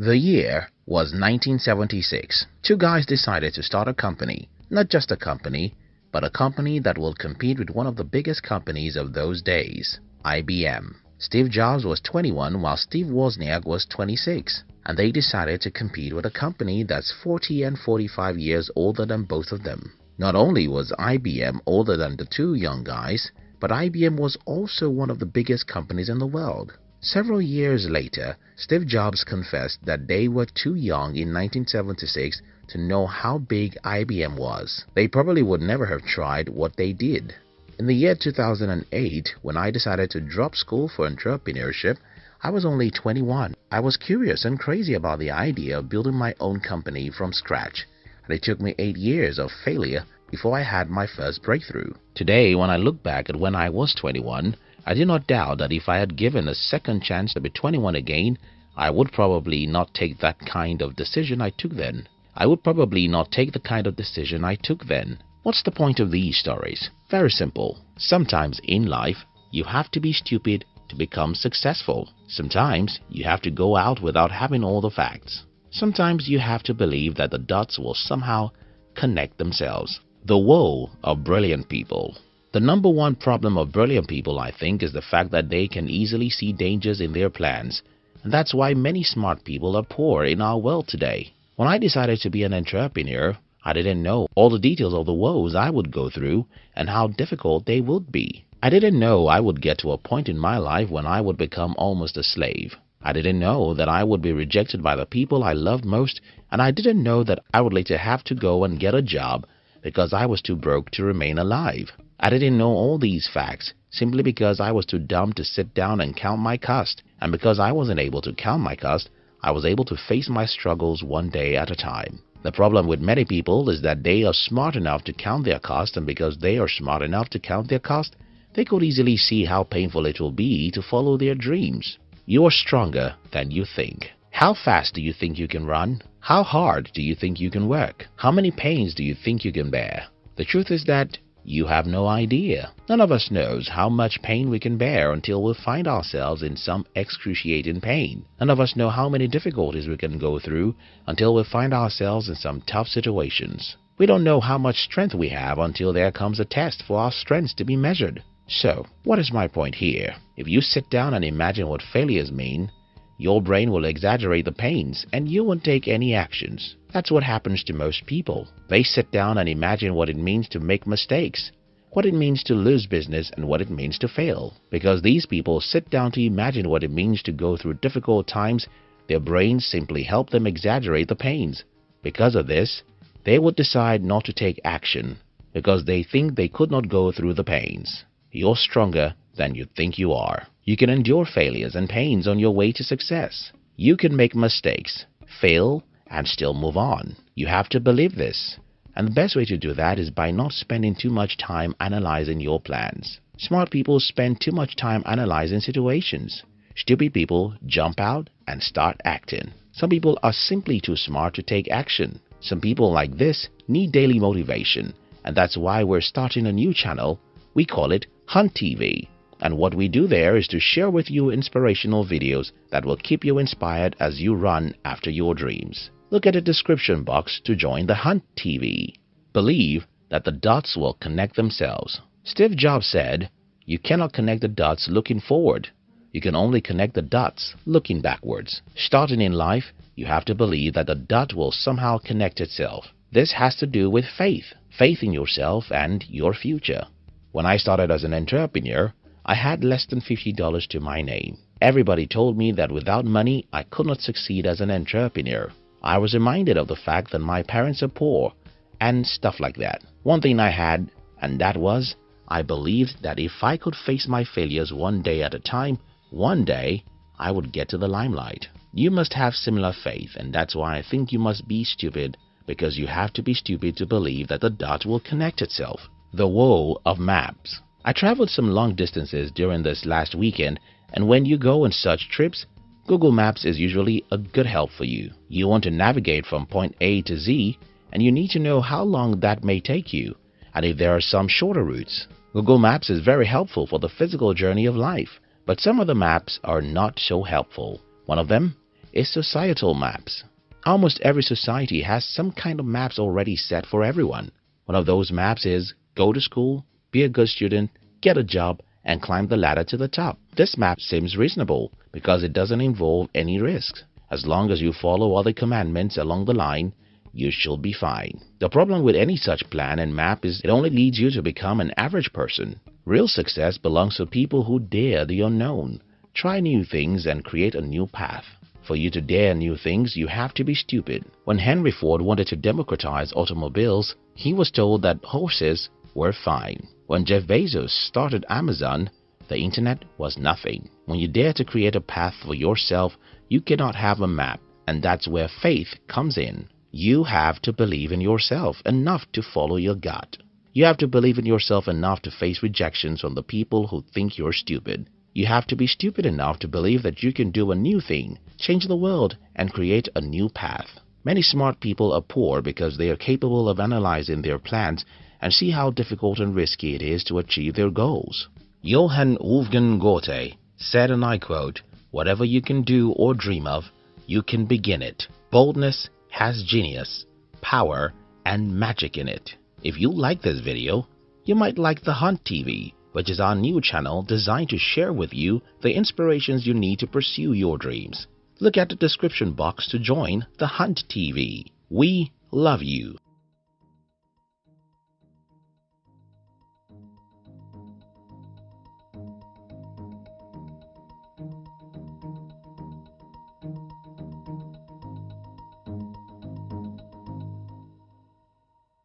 The year was 1976. Two guys decided to start a company. Not just a company, but a company that will compete with one of the biggest companies of those days, IBM. Steve Jobs was 21 while Steve Wozniak was 26 and they decided to compete with a company that's 40 and 45 years older than both of them. Not only was IBM older than the two young guys, but IBM was also one of the biggest companies in the world. Several years later, Steve Jobs confessed that they were too young in 1976 to know how big IBM was. They probably would never have tried what they did. In the year 2008, when I decided to drop school for entrepreneurship, I was only 21. I was curious and crazy about the idea of building my own company from scratch, and it took me 8 years of failure before I had my first breakthrough. Today, when I look back at when I was 21, I do not doubt that if I had given a second chance to be 21 again, I would probably not take that kind of decision I took then. I would probably not take the kind of decision I took then. What's the point of these stories? Very simple. Sometimes in life, you have to be stupid to become successful. Sometimes you have to go out without having all the facts. Sometimes you have to believe that the dots will somehow connect themselves. The woe of brilliant people. The number one problem of brilliant people, I think, is the fact that they can easily see dangers in their plans. And that's why many smart people are poor in our world today. When I decided to be an entrepreneur, I didn't know all the details of the woes I would go through and how difficult they would be. I didn't know I would get to a point in my life when I would become almost a slave. I didn't know that I would be rejected by the people I loved most and I didn't know that I would later have to go and get a job because I was too broke to remain alive. I didn't know all these facts simply because I was too dumb to sit down and count my cost and because I wasn't able to count my cost, I was able to face my struggles one day at a time. The problem with many people is that they are smart enough to count their cost and because they are smart enough to count their cost, they could easily see how painful it will be to follow their dreams. You are stronger than you think. How fast do you think you can run? How hard do you think you can work? How many pains do you think you can bear? The truth is that you have no idea. None of us knows how much pain we can bear until we find ourselves in some excruciating pain. None of us know how many difficulties we can go through until we find ourselves in some tough situations. We don't know how much strength we have until there comes a test for our strengths to be measured. So, what is my point here? If you sit down and imagine what failures mean, your brain will exaggerate the pains and you won't take any actions. That's what happens to most people. They sit down and imagine what it means to make mistakes, what it means to lose business and what it means to fail. Because these people sit down to imagine what it means to go through difficult times, their brains simply help them exaggerate the pains. Because of this, they would decide not to take action because they think they could not go through the pains. You're stronger than you think you are. You can endure failures and pains on your way to success. You can make mistakes, fail, and still move on. You have to believe this. And the best way to do that is by not spending too much time analyzing your plans. Smart people spend too much time analyzing situations. Stupid people jump out and start acting. Some people are simply too smart to take action. Some people like this need daily motivation, and that's why we're starting a new channel. We call it Hunt TV and what we do there is to share with you inspirational videos that will keep you inspired as you run after your dreams. Look at the description box to join the Hunt TV. Believe that the dots will connect themselves. Steve Jobs said, You cannot connect the dots looking forward. You can only connect the dots looking backwards. Starting in life, you have to believe that the dot will somehow connect itself. This has to do with faith, faith in yourself and your future. When I started as an entrepreneur, I had less than $50 to my name. Everybody told me that without money I could not succeed as an entrepreneur. I was reminded of the fact that my parents are poor and stuff like that. One thing I had and that was I believed that if I could face my failures one day at a time, one day I would get to the limelight. You must have similar faith and that's why I think you must be stupid because you have to be stupid to believe that the dot will connect itself. The woe of maps. I traveled some long distances during this last weekend and when you go on such trips, Google Maps is usually a good help for you. You want to navigate from point A to Z and you need to know how long that may take you and if there are some shorter routes. Google Maps is very helpful for the physical journey of life, but some of the maps are not so helpful. One of them is societal maps. Almost every society has some kind of maps already set for everyone. One of those maps is go to school, be a good student, get a job, and climb the ladder to the top. This map seems reasonable because it doesn't involve any risks. As long as you follow the commandments along the line, you should be fine. The problem with any such plan and map is it only leads you to become an average person. Real success belongs to people who dare the unknown, try new things and create a new path. For you to dare new things, you have to be stupid. When Henry Ford wanted to democratize automobiles, he was told that horses were fine. When Jeff Bezos started Amazon, the internet was nothing. When you dare to create a path for yourself, you cannot have a map, and that's where faith comes in. You have to believe in yourself enough to follow your gut. You have to believe in yourself enough to face rejections from the people who think you're stupid. You have to be stupid enough to believe that you can do a new thing, change the world, and create a new path. Many smart people are poor because they are capable of analyzing their plans and see how difficult and risky it is to achieve their goals. Johann Wolfgang Goethe said, and I quote, Whatever you can do or dream of, you can begin it. Boldness has genius, power, and magic in it. If you like this video, you might like The Hunt TV, which is our new channel designed to share with you the inspirations you need to pursue your dreams. Look at the description box to join The Hunt TV. We love you.